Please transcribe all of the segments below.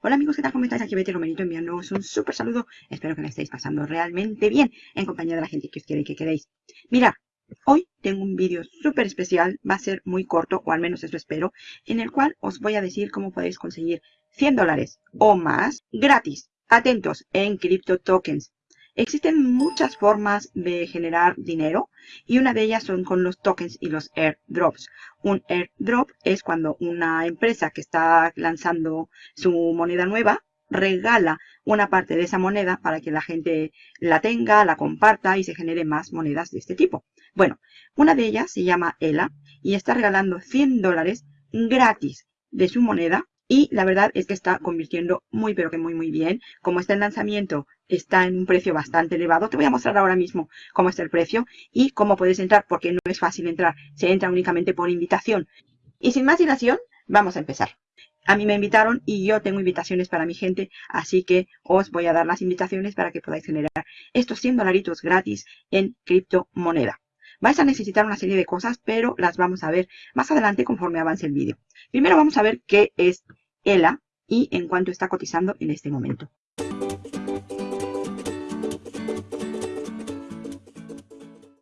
Hola amigos, ¿qué tal? ¿Cómo estáis? Aquí Betty Romerito enviándoos un súper saludo. Espero que me estéis pasando realmente bien en compañía de la gente que os quiere y que queréis. Mira, hoy tengo un vídeo súper especial, va a ser muy corto, o al menos eso espero, en el cual os voy a decir cómo podéis conseguir 100 dólares o más gratis. Atentos, en Crypto Tokens. Existen muchas formas de generar dinero y una de ellas son con los tokens y los airdrops. Un airdrop es cuando una empresa que está lanzando su moneda nueva regala una parte de esa moneda para que la gente la tenga, la comparta y se genere más monedas de este tipo. Bueno, una de ellas se llama ELA y está regalando 100 dólares gratis de su moneda y la verdad es que está convirtiendo muy pero que muy muy bien. Como está en lanzamiento, está en un precio bastante elevado. Te voy a mostrar ahora mismo cómo está el precio y cómo puedes entrar porque no es fácil entrar. Se entra únicamente por invitación. Y sin más dilación, vamos a empezar. A mí me invitaron y yo tengo invitaciones para mi gente, así que os voy a dar las invitaciones para que podáis generar estos 100 dolaritos gratis en criptomoneda. Vais a necesitar una serie de cosas, pero las vamos a ver más adelante conforme avance el vídeo. Primero vamos a ver qué es ELA y en cuánto está cotizando en este momento.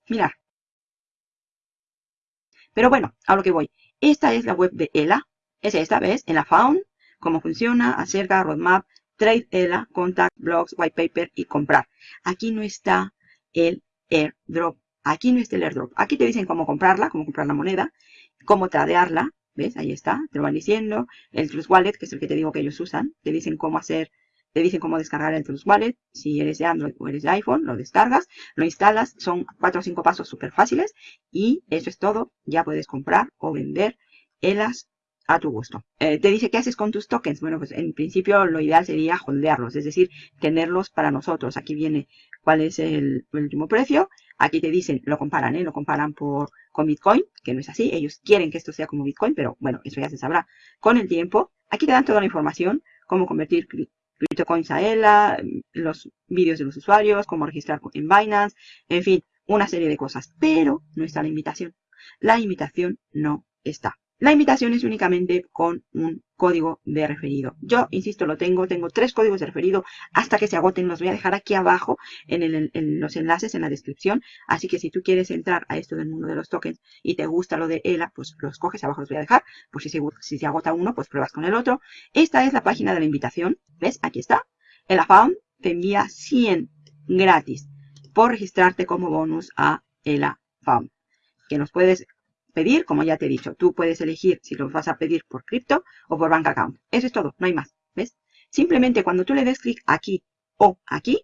Mirad. Pero bueno, a lo que voy. Esta es la web de ELA. Es esta, ¿ves? En la Found, cómo funciona, acerca, roadmap, trade ELA, contact, blogs, white paper y comprar. Aquí no está el airdrop. Aquí no está el airdrop. Aquí te dicen cómo comprarla, cómo comprar la moneda, cómo tradearla. ¿Ves? Ahí está. Te lo van diciendo. El Trust Wallet, que es el que te digo que ellos usan. Te dicen cómo hacer te dicen cómo descargar el Trust Wallet. Si eres de Android o eres de iPhone, lo descargas, lo instalas. Son cuatro o cinco pasos súper fáciles. Y eso es todo. Ya puedes comprar o vender ELAS a tu gusto. Eh, te dice qué haces con tus tokens. Bueno, pues en principio lo ideal sería holdearlos, es decir, tenerlos para nosotros. Aquí viene cuál es el, último precio. Aquí te dicen, lo comparan, ¿eh? Lo comparan por, con Bitcoin, que no es así. Ellos quieren que esto sea como Bitcoin, pero bueno, eso ya se sabrá con el tiempo. Aquí te dan toda la información, cómo convertir CryptoCoins a ELA, los vídeos de los usuarios, cómo registrar en Binance, en fin, una serie de cosas. Pero no está la invitación. La invitación no está. La invitación es únicamente con un código de referido. Yo, insisto, lo tengo, tengo tres códigos de referido hasta que se agoten. Los voy a dejar aquí abajo en, los enlaces, en la descripción. Así que si tú quieres entrar a esto del mundo de los tokens y te gusta lo de ELA, pues los coges, abajo los voy a dejar. Pues si se, si se agota uno, pues pruebas con el otro. Esta es la página de la invitación. ¿Ves? Aquí está. El AFAM te envía 100 gratis por registrarte como bonus a ELA FAM. Que nos puedes pedir, como ya te he dicho, tú puedes elegir si lo vas a pedir por cripto o por bank account. Eso es todo, no hay más, ¿ves? Simplemente cuando tú le des clic aquí o aquí,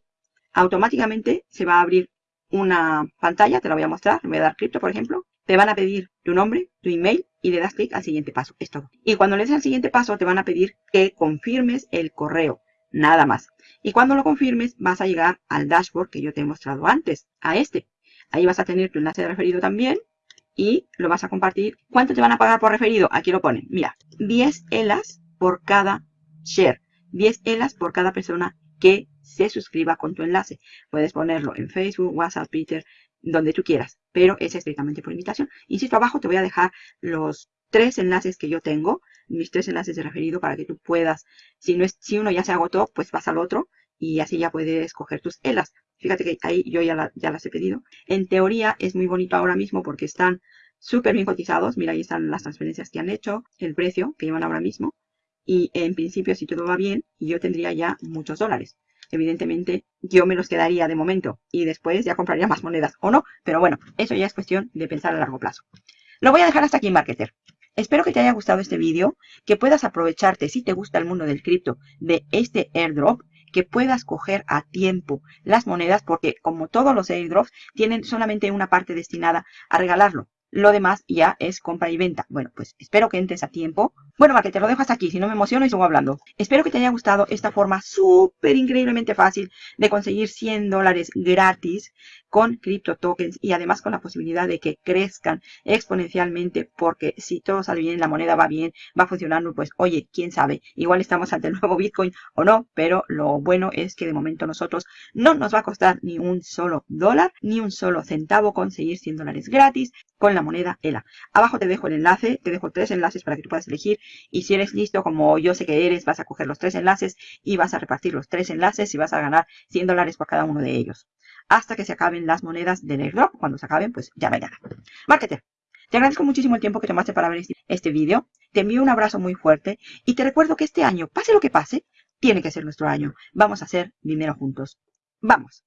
automáticamente se va a abrir una pantalla, te la voy a mostrar, voy a dar cripto, por ejemplo. Te van a pedir tu nombre, tu email y le das clic al siguiente paso, es todo. Y cuando le des al siguiente paso, te van a pedir que confirmes el correo, nada más. Y cuando lo confirmes, vas a llegar al dashboard que yo te he mostrado antes, a este. Ahí vas a tener tu enlace de referido también, y lo vas a compartir. ¿Cuánto te van a pagar por referido? Aquí lo ponen. Mira, 10 ELAS por cada share. 10 ELAS por cada persona que se suscriba con tu enlace. Puedes ponerlo en Facebook, WhatsApp, Twitter, donde tú quieras, pero es estrictamente por invitación. Insisto, abajo te voy a dejar los tres enlaces que yo tengo, mis tres enlaces de referido para que tú puedas, si, no es, si uno ya se agotó, pues vas al otro y así ya puedes escoger tus ELAS. Fíjate que ahí yo ya, las he pedido. En teoría es muy bonito ahora mismo porque están súper bien cotizados. Mira, ahí están las transferencias que han hecho, el precio que llevan ahora mismo. Y en principio, si todo va bien, yo tendría ya muchos dólares. Evidentemente, yo me los quedaría de momento y después ya compraría más monedas o no. Pero bueno, eso ya es cuestión de pensar a largo plazo. Lo voy a dejar hasta aquí en Marketer. Espero que te haya gustado este vídeo, que puedas aprovecharte, si te gusta el mundo del cripto, de este airdrop que puedas coger a tiempo las monedas porque como todos los airdrops tienen solamente una parte destinada a regalarlo. Lo demás ya es compra y venta. Bueno, pues espero que entres a tiempo. Bueno, va, que te lo dejo hasta aquí, si no me emociono y sigo hablando. Espero que te haya gustado esta forma súper increíblemente fácil de conseguir 100 dólares gratis con cripto tokens y además con la posibilidad de que crezcan exponencialmente porque si todo sale bien, la moneda va bien, va funcionando, pues oye, quién sabe, igual estamos ante el nuevo Bitcoin o no, pero lo bueno es que de momento nosotros no nos va a costar ni un solo dólar, ni un solo centavo conseguir 100 dólares gratis con la moneda ELA. Abajo te dejo el enlace, te dejo tres enlaces para que tú puedas elegir y si eres listo como yo sé que eres, vas a coger los tres enlaces y vas a repartir los tres enlaces y vas a ganar 100 dólares por cada uno de ellos hasta que se acaben las monedas del airdrop. Cuando se acaben, pues ya mañana. Marketer, te agradezco muchísimo el tiempo que tomaste para ver este, este vídeo. Te envío un abrazo muy fuerte y te recuerdo que este año, pase lo que pase, tiene que ser nuestro año. Vamos a hacer dinero juntos. ¡Vamos!